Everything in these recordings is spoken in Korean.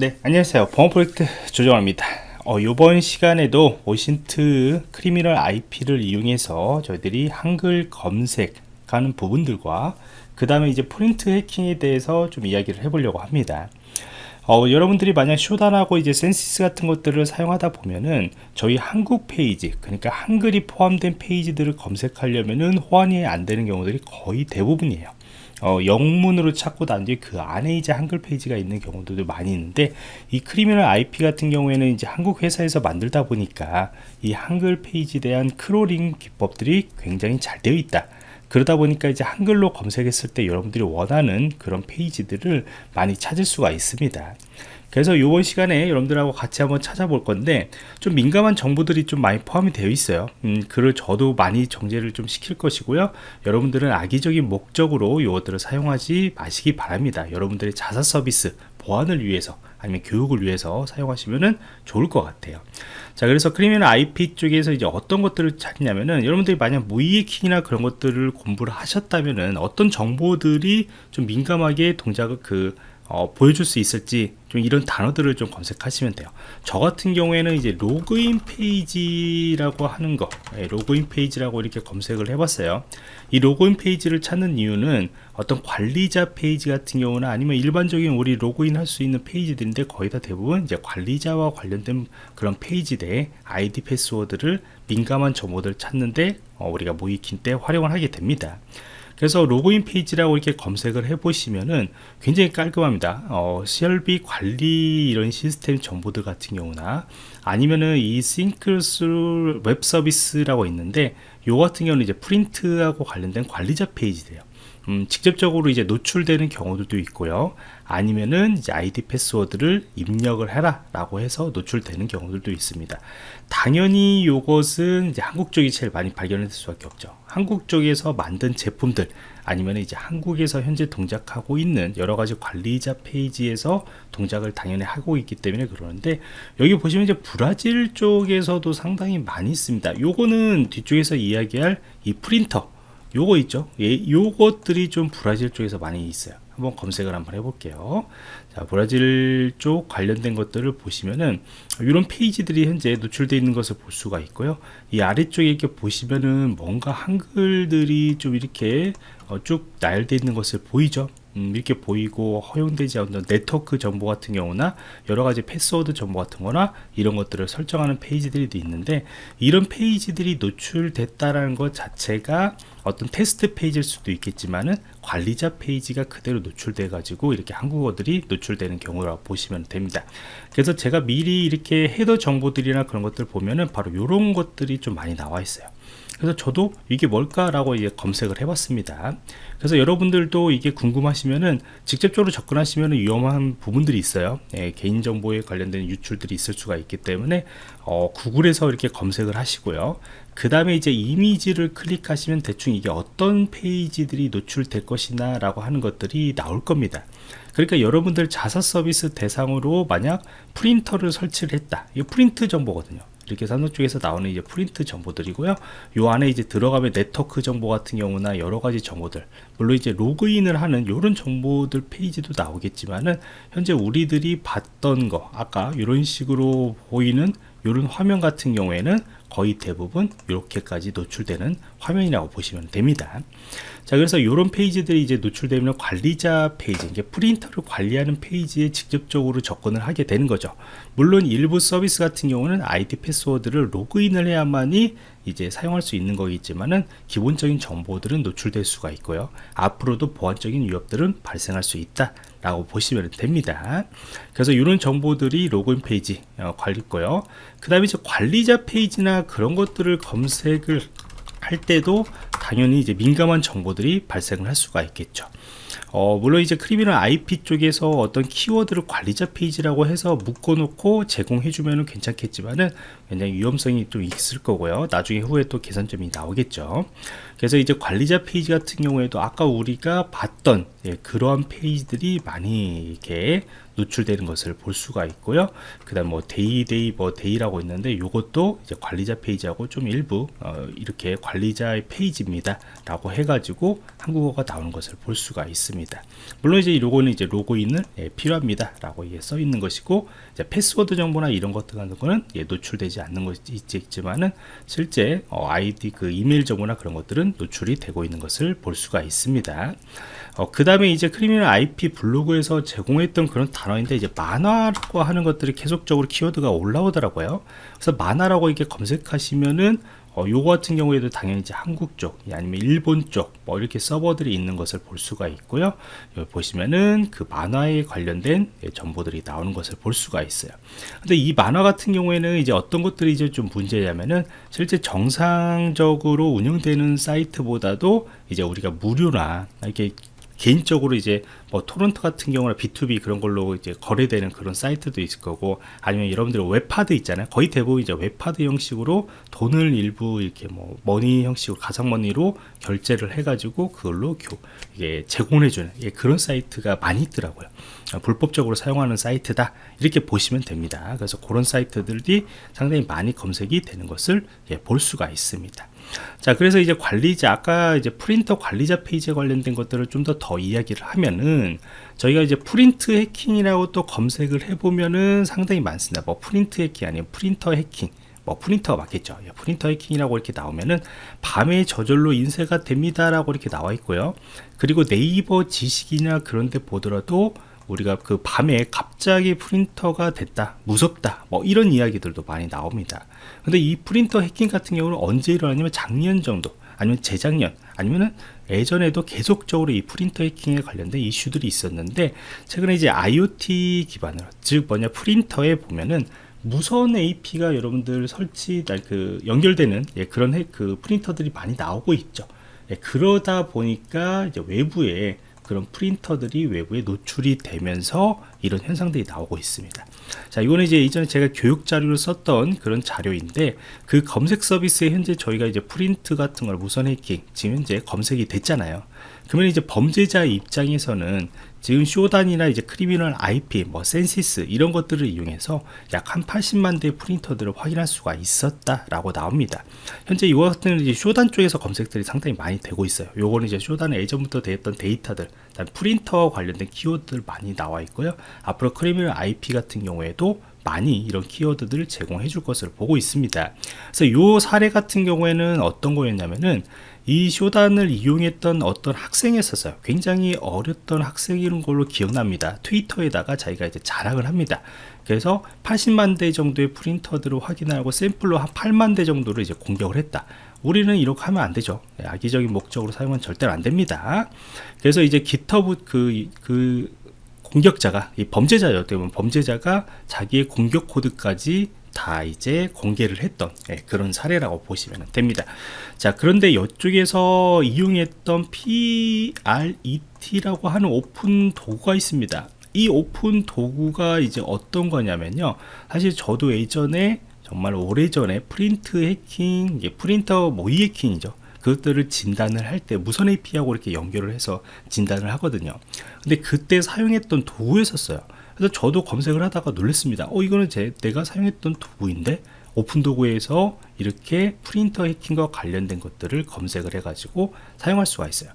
네 안녕하세요. 보안 프로젝트 조정호입니다. 어, 이번 시간에도 OSINT Criminal IP를 이용해서 저희들이 한글 검색하는 부분들과 그 다음에 이제 프린트 해킹에 대해서 좀 이야기를 해보려고 합니다. 어, 여러분들이 만약 Shodan하고 이제 Censys 같은 것들을 사용하다 보면은 저희 한국 페이지 그러니까 한글이 포함된 페이지들을 검색하려면은 호환이 안 되는 경우들이 거의 대부분이에요 어, 영문으로 찾고 난 뒤에 그 안에 이제 한글 페이지가 있는 경우도 많이 있는데 이 Criminal IP 같은 경우에는 이제 한국 회사에서 만들다 보니까 이 한글 페이지에 대한 crawling 기법들이 굉장히 잘 되어 있다. 그러다 보니까 이제 한글로 검색했을 때 여러분들이 원하는 그런 페이지들을 많이 찾을 수가 있습니다 그래서 이번 시간에 여러분들하고 같이 한번 찾아볼 건데 좀 민감한 정보들이 좀 많이 포함이 되어 있어요. 음, 글을 저도 많이 정제를 좀 시킬 것이고요. 여러분들은 악의적인 목적으로 이것들을 사용하지 마시기 바랍니다. 여러분들의 자사 서비스 보안을 위해서 아니면 교육을 위해서 사용하시면 좋을 것 같아요. 자 그래서 Criminal IP 쪽에서 이제 어떤 것들을 찾냐면은 여러분들이 만약 모의해킹이나 그런 것들을 공부를 하셨다면은 어떤 정보들이 좀 민감하게 동작을 그 어, 보여줄 수 있을지 좀 이런 단어들을 좀 검색하시면 돼요. 저 같은 경우에는 이제 로그인 페이지라고 하는 거 네, 로그인 페이지라고 이렇게 검색을 해봤어요. 이 로그인 페이지를 찾는 이유는 어떤 관리자 페이지 같은 경우나 아니면 일반적인 우리 로그인 할 수 있는 페이지들인데 거의 다 대부분 이제 관리자와 관련된 그런 페이지들의 아이디 패스워드를 민감한 정보들을 찾는데 어, 우리가 모의해킹 때 활용을 하게 됩니다 그래서 로그인 페이지라고 이렇게 검색을 해 보시면은 굉장히 깔끔합니다. 어, CRB 관리 이런 시스템 정보들 같은 경우나 아니면은 이 SyncThru 웹 서비스라고 있는데 요 같은 경우는 이제 프린트하고 관련된 관리자 페이지예요 음, 직접적으로 이제 노출되는 경우도 있고요. 아니면은 이제 아이디 패스워드를 입력을 해라 라고 해서 노출되는 경우들도 있습니다. 당연히 이것은 이제 한국 쪽이 제일 많이 발견될 수밖에 없죠. 한국 쪽에서 만든 제품들 아니면 이제 한국에서 현재 동작하고 있는 여러 가지 관리자 페이지에서 동작을 당연히 하고 있기 때문에 그러는데 여기 보시면 이제 브라질 쪽에서도 상당히 많이 있습니다. 요거는 뒤쪽에서 이야기할 이 프린터 요거 있죠? 예, 요것들이 좀 브라질 쪽에서 많이 있어요. 한번 검색을 한번 해볼게요. 자 브라질 쪽 관련된 것들을 보시면은 이런 페이지들이 현재 노출되어 있는 것을 볼 수가 있고요. 이 아래쪽에 이렇게 보시면은 뭔가 한글들이 좀 이렇게 어, 쭉 나열되어 있는 것을 보이죠 음, 이렇게 보이고 허용되지 않는 네트워크 정보 같은 경우나 여러가지 패스워드 정보 같은 거나 이런 것들을 설정하는 페이지들이 있는데 이런 페이지들이 노출됐다라는 것 자체가 어떤 테스트 페이지일 수도 있겠지만은 관리자 페이지가 그대로 노출돼 가지고 이렇게 한국어들이 노출되는 경우라고 보시면 됩니다. 그래서 제가 미리 이렇게 header 정보들이나 그런 것들 보면은 바로 이런 것들이 좀 많이 나와 있어요 그래서 저도 이게 뭘까라고 이제 검색을 해봤습니다. 그래서 여러분들도 이게 궁금하시면은 직접적으로 접근하시면 위험한 부분들이 있어요. 예, 개인정보에 관련된 유출들이 있을 수가 있기 때문에 어, 구글에서 이렇게 검색을 하시고요. 그 다음에 이제 이미지를 클릭하시면 대충 이게 어떤 페이지들이 노출될 것이나 라고 하는 것들이 나올 겁니다. 그러니까 여러분들 자사 서비스 대상으로 만약 프린터를 설치를 했다. 이 프린트 정보거든요. 이렇게 삼성 쪽에서 나오는 이제 프린트 정보들이고요. 요 안에 이제 들어가면 네트워크 정보 같은 경우나 여러 가지 정보들, 물론 이제 로그인을 하는 이런 정보들 페이지도 나오겠지만은 현재 우리들이 봤던 거, 아까 이런 식으로 보이는 이런 화면 같은 경우에는 거의 대부분 이렇게까지 노출되는 화면이라고 보시면 됩니다. 자 그래서 이런 페이지들이 이제 노출되면 관리자 페이지 이게 프린터를 관리하는 페이지에 직접적으로 접근을 하게 되는 거죠. 물론 일부 서비스 같은 경우는 아이디 패스워드를 로그인을 해야만이 이제 사용할 수 있는 거겠지만은 기본적인 정보들은 노출될 수가 있고요. 앞으로도 보안적인 위협들은 발생할 수 있다 라고 보시면 됩니다. 그래서 이런 정보들이 로그인 페이지 어, 관리고요. 그 다음에 이제 관리자 페이지나 그런 것들을 검색을 할 때도 당연히 이제 민감한 정보들이 발생을 할 수가 있겠죠 어, 물론 이제 Criminal IP 쪽에서 어떤 키워드를 관리자 페이지라고 해서 묶어 놓고 제공해 주면 괜찮겠지만은 굉장히 위험성이 좀 있을 거고요. 나중에 후에 또 개선점이 나오겠죠. 그래서 이제 관리자 페이지 같은 경우에도 아까 우리가 봤던 예, 그러한 페이지들이 많이 이렇게 노출되는 것을 볼 수가 있고요. 그 다음 뭐 데이 데이 뭐 데이라고 있는데 이것도 이제 관리자 페이지하고 좀 일부 어, 이렇게 관리자의 페이지입니다 라고 해가지고 한국어가 나오는 것을 볼 수가 있습니다. 물론 이제 요거는 이제 로그인을 예, 필요합니다 라고 예, 써 있는 것이고 이제 패스워드 정보나 이런 것들 같은 거는 예, 노출되지 않는 것이 있지만은 실제 어, 아이디 그 이메일 정보나 그런 것들은 노출이 되고 있는 것을 볼 수가 있습니다. 어, 그 다음에 이제 크리미널 IP 블로그에서 제공했던 그런 단어인데 이제 만화라고 하는 것들이 계속적으로 키워드가 올라오더라고요. 그래서 만화라고 이렇게 검색하시면은 어, 요거 같은 경우에도 당연히 이제 한국 쪽 아니면 일본 쪽 뭐 이렇게 서버들이 있는 것을 볼 수가 있고요 여기 보시면은 그 만화에 관련된 예, 정보들이 나오는 것을 볼 수가 있어요 근데 이 만화 같은 경우에는 이제 어떤 것들이 이제 좀 문제냐면은 실제 정상적으로 운영되는 사이트보다도 이제 우리가 무료나 이렇게 개인적으로 이제 뭐 토렌트 같은 경우는 B2B 그런 걸로 이제 거래되는 그런 사이트도 있을 거고 아니면 여러분들 웹하드 있잖아요. 거의 대부분 이제 웹하드 형식으로 돈을 일부 이렇게 뭐 머니 형식으로 가상머니로 결제를 해가지고 그걸로 교, 이게 제공해주는 예, 그런 사이트가 많이 있더라고요. 아, 불법적으로 사용하는 사이트다 이렇게 보시면 됩니다. 그래서 그런 사이트들이 상당히 많이 검색이 되는 것을 예, 볼 수가 있습니다. 자 그래서 이제 관리자 아까 이제 프린터 관리자 페이지에 관련된 것들을 좀더더 이야기를 하면은 저희가 이제 프린트 해킹이라고 또 검색을 해보면은 상당히 많습니다. 뭐 프린트 해킹 아니면 프린터 해킹 뭐 프린터가 맞겠죠. 예, 프린터 해킹이라고 이렇게 나오면은 밤에 저절로 인쇄가 됩니다 라고 이렇게 나와 있고요. 그리고 네이버 지식이나 그런 데 보더라도 우리가 그 밤에 갑자기 프린터가 됐다 무섭다 뭐 이런 이야기들도 많이 나옵니다. 근데 이 프린터 해킹 같은 경우는 언제 일어나냐면 작년 정도 아니면 재작년 아니면은 예전에도 계속적으로 이 프린터 해킹에 관련된 이슈들이 있었는데 최근에 이제 IoT 기반으로 즉 뭐냐 프린터에 보면은 무선 AP가 여러분들 설치 그 연결되는 예, 그런 해, 그 프린터들이 많이 나오고 있죠. 예, 그러다 보니까 이제 외부에 그런 프린터들이 외부에 노출이 되면서 이런 현상들이 나오고 있습니다. 자, 이거는 이제 이전에 제가 교육 자료를 썼던 그런 자료인데 그 검색 서비스에 현재 저희가 이제 프린트 같은 걸 무선 해킹 지금 현재 검색이 됐잖아요. 그러면 이제 범죄자 입장에서는 지금 Shodan이나 이제 Criminal IP, 뭐 Censys 이런 것들을 이용해서 약 한 80만 대의 프린터들을 확인할 수가 있었다라고 나옵니다. 현재 이와 같은 이제 Shodan 쪽에서 검색들이 상당히 많이 되고 있어요. 요거는 이제 Shodan에 예전부터 되었던 데이터들, 프린터와 관련된 키워드들 많이 나와 있고요. 앞으로 Criminal IP 같은 경우에도 많이 이런 키워드들을 제공해 줄 것을 보고 있습니다. 그래서 이 사례 같은 경우에는 어떤 거였냐면은 이 Shodan을 이용했던 어떤 학생이었어요. 굉장히 어렸던 학생인 걸로 기억납니다. 트위터에다가 자기가 이제 자랑을 합니다. 그래서 80만 대 정도의 프린터들을 확인하고 샘플로 한 8만 대 정도를 이제 공격을 했다. 우리는 이렇게 하면 안 되죠. 악의적인 목적으로 사용은 절대로 안 됩니다. 그래서 이제 GitHub 그, 그 공격자가, 이 범죄자였기 때문에 범죄자가 자기의 공격 코드까지 다 이제 공개를 했던 예, 그런 사례라고 보시면 됩니다. 자, 그런데 이쪽에서 이용했던 PRET라고 하는 오픈 도구가 있습니다. 이 오픈 도구가 이제 어떤 거냐면요. 사실 저도 예전에 정말 오래전에 프린트 해킹, 프린터 모의 해킹이죠. 그것들을 진단을 할 때 무선 AP하고 이렇게 연결을 해서 진단을 하거든요. 근데 그때 사용했던 도구였었어요. 그래서 저도 검색을 하다가 놀랐습니다. 어, 이거는 제, 내가 사용했던 도구인데? 오픈 도구에서 이렇게 프린터 해킹과 관련된 것들을 검색을 해 가지고 사용할 수가 있어요.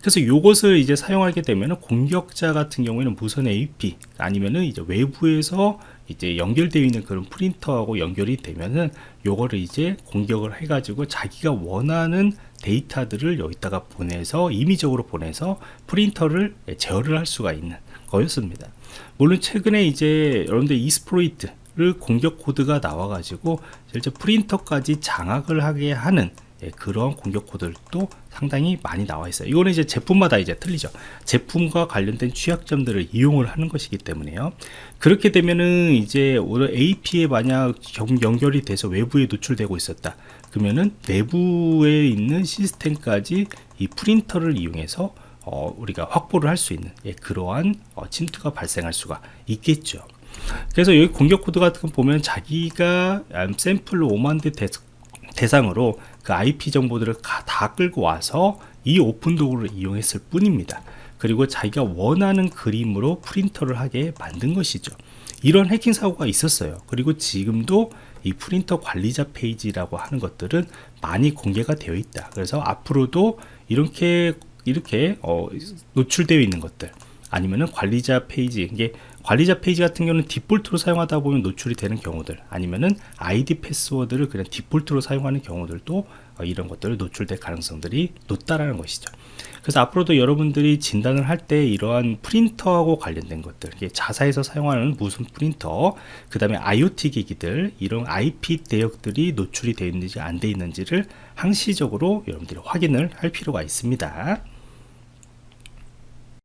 그래서 이것을 이제 사용하게 되면 공격자 같은 경우에는 무선 AP 아니면은 이제 외부에서 이제 연결되어 있는 그런 프린터하고 연결이 되면은 요거를 이제 공격을 해가지고 자기가 원하는 데이터들을 여기다가 보내서 임의적으로 보내서 프린터를 제어를 할 수가 있는 거였습니다. 물론 최근에 이제 여러분들 이스프로이트 를 공격 코드가 나와가지고 실제 프린터까지 장악을 하게 하는 예, 그런 공격 코드도 상당히 많이 나와 있어요. 이거는 이제 제품마다 이제 틀리죠. 제품과 관련된 취약점들을 이용을 하는 것이기 때문에요. 그렇게 되면은 이제 어느 AP에 만약 연결이 돼서 외부에 노출되고 있었다. 그러면은 내부에 있는 시스템까지 이 프린터를 이용해서 어, 우리가 확보를 할 수 있는 예, 그러한 어, 침투가 발생할 수가 있겠죠. 그래서 여기 공격 코드 같은 거 보면 자기가 음, 샘플로 5만 대 대- 대상으로 그 IP 정보들을 가- 다 끌고 와서 이 오픈 도구를 이용했을 뿐입니다. 그리고 자기가 원하는 그림으로 프린터를 하게 만든 것이죠. 이런 해킹 사고가 있었어요. 그리고 지금도 이 프린터 관리자 페이지라고 하는 것들은 많이 공개가 되어 있다. 그래서 앞으로도 이렇게 이렇게 어, 노출되어 있는 것들 아니면은 관리자 페이지 이게 관리자 페이지 같은 경우는 디폴트로 사용하다 보면 노출이 되는 경우들 아니면은 아이디 패스워드를 그냥 디폴트로 사용하는 경우들도 어, 이런 것들을 노출될 가능성들이 높다라는 것이죠. 그래서 앞으로도 여러분들이 진단을 할 때 이러한 프린터하고 관련된 것들, 자사에서 사용하는 무슨 프린터, 그 다음에 IoT 기기들, 이런 IP 대역들이 노출이 되어 있는지 안 되어 있는지를 항시적으로 여러분들이 확인을 할 필요가 있습니다.